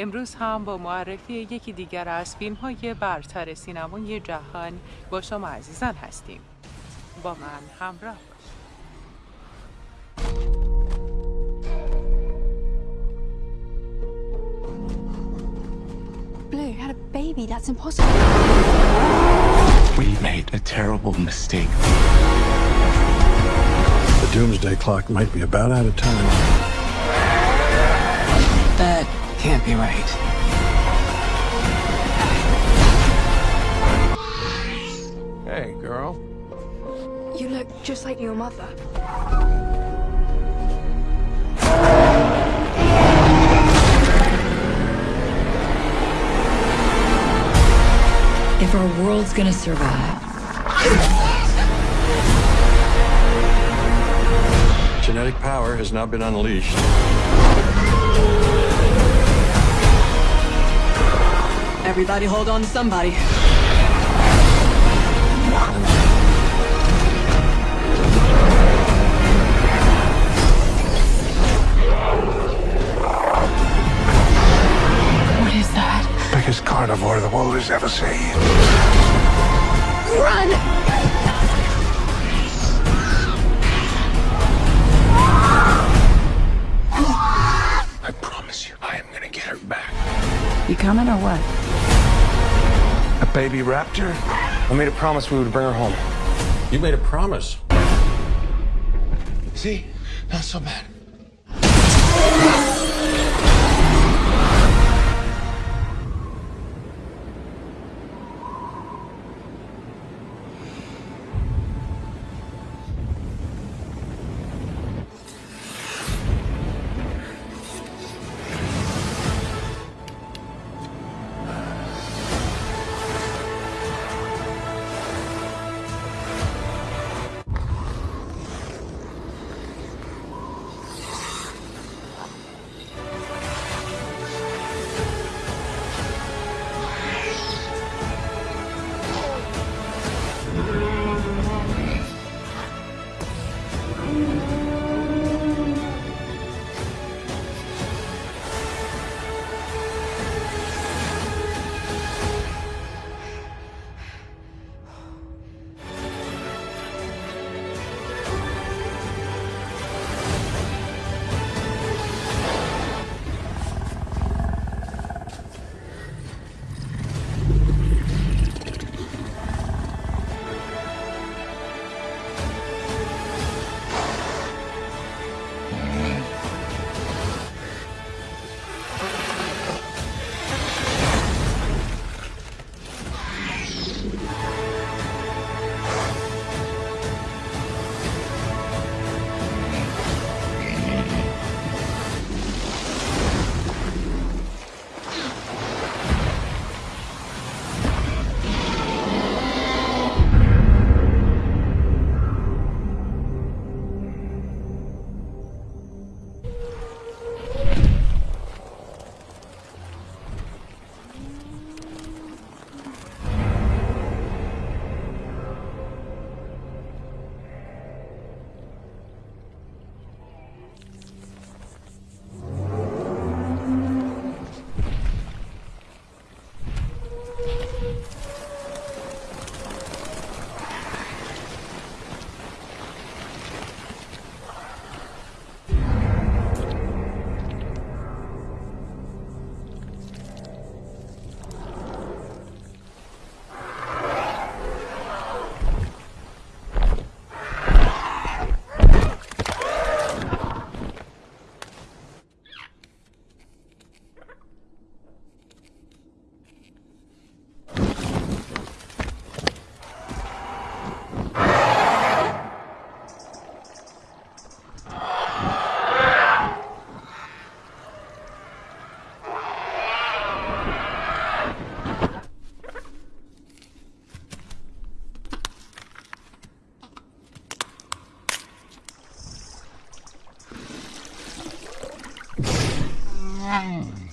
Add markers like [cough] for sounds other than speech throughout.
امروز هم با معرفی یکی دیگر از فیلم های برتر سینمای جهان با شما عزیزان هستیم با من همراه Blue had a baby. That's impossible. We made a terrible mistake. The doomsday clock might be about out of time. That can't be right. Hey, girl. You look just like your mother. If our world's gonna survive, Genetic power has now been unleashed. Everybody hold on to somebody. What is that? Biggest carnivore the world has ever seen. Run! I promise you, I am gonna get her back. you coming or what? A baby raptor? I made a promise we would bring her home. You made a promise. See? Not so bad. 嗯。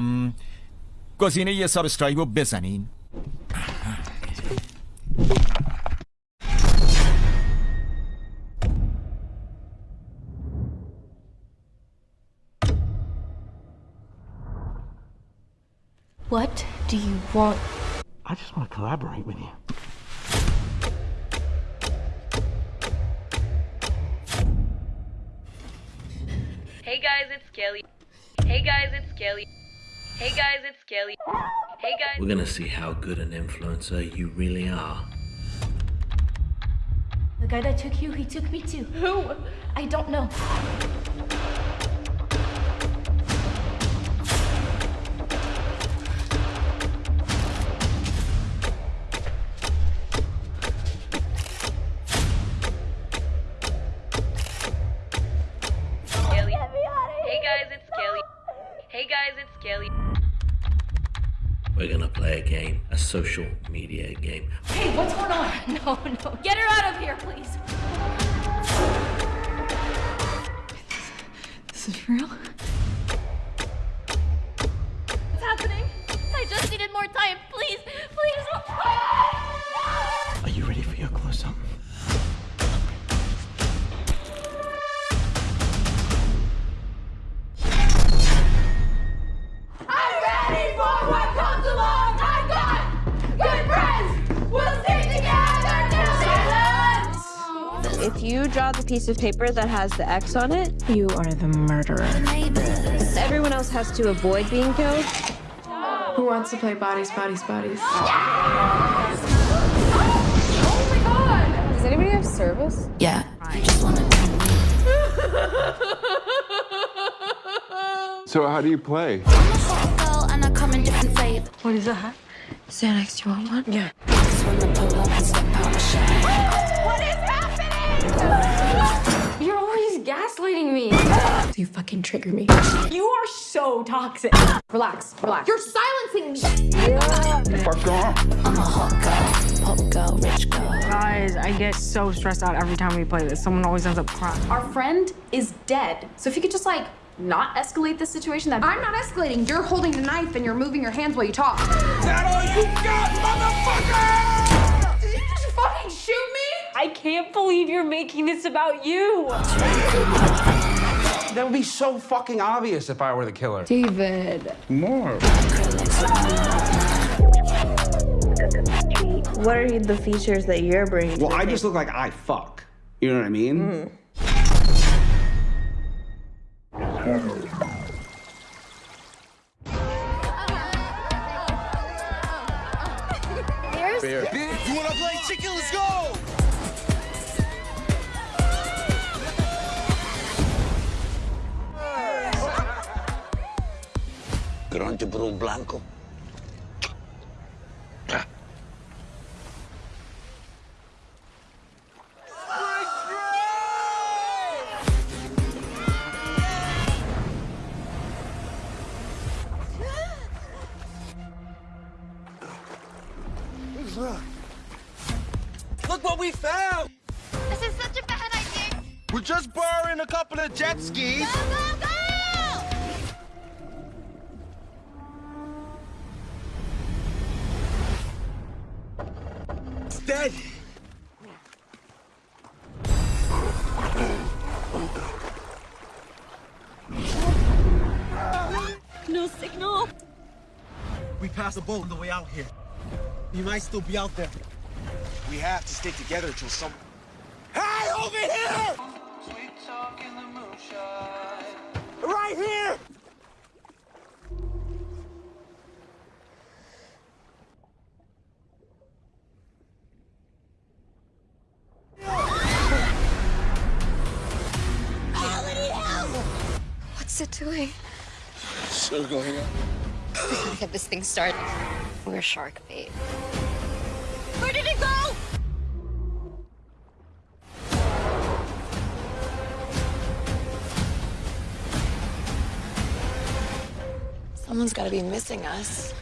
ام گزینه یه سابسکرایب رو بزنین What do you want? I just want to collaborate with you. Hey guys, it's Kelly. Hey guys, it's Kelly. Hey guys, it's Kelly. Hey guys. We're gonna see how good an influencer you really are. The guy that took you, he took me too. Who? I don't know. Play a game, a social media game. Hey, what's going on? [laughs] No, no. Get her out of here, please. This is real? What's happening? I just needed more time. Please, please. If you draw the piece of paper that has the X on it, You are the murderer. everyone else has to avoid being killed. Who wants to play bodies, bodies, bodies? Yes! Oh my god! Does anybody have service? Yeah. [laughs] So, how do you play? What is that? Xanax, you want one? Yeah. What is happening? You're always gaslighting me. you fucking trigger me. You are so toxic. Relax, relax. You're silencing me. What's going on? I'm a hot girl, pop girl, rich girl. Guys, I get so stressed out every time we play this. Someone always ends up crying. Our friend is dead. So if you could just like not escalate the situation, that I'm not escalating. You're holding the knife and you're moving your hands while you talk. That all you I can't believe you're making this about you. That would be so fucking obvious if I were the killer. David. More. What are the features that you're bringing? Well, I just look like I fuck. You know what I mean? Mm. You wanna play chicken? Let's go! Grande por blanco. Look what we found! This is such a bad idea. We're just borrowing a couple of jet skis. Go, dead. No signal. We passed a boat on the way out here. He might still be out there. We have to stick together till some. Hey, over here! Doing? Still going up. Get this thing started. We're shark bait. Where did it go? Someone's got to be missing us.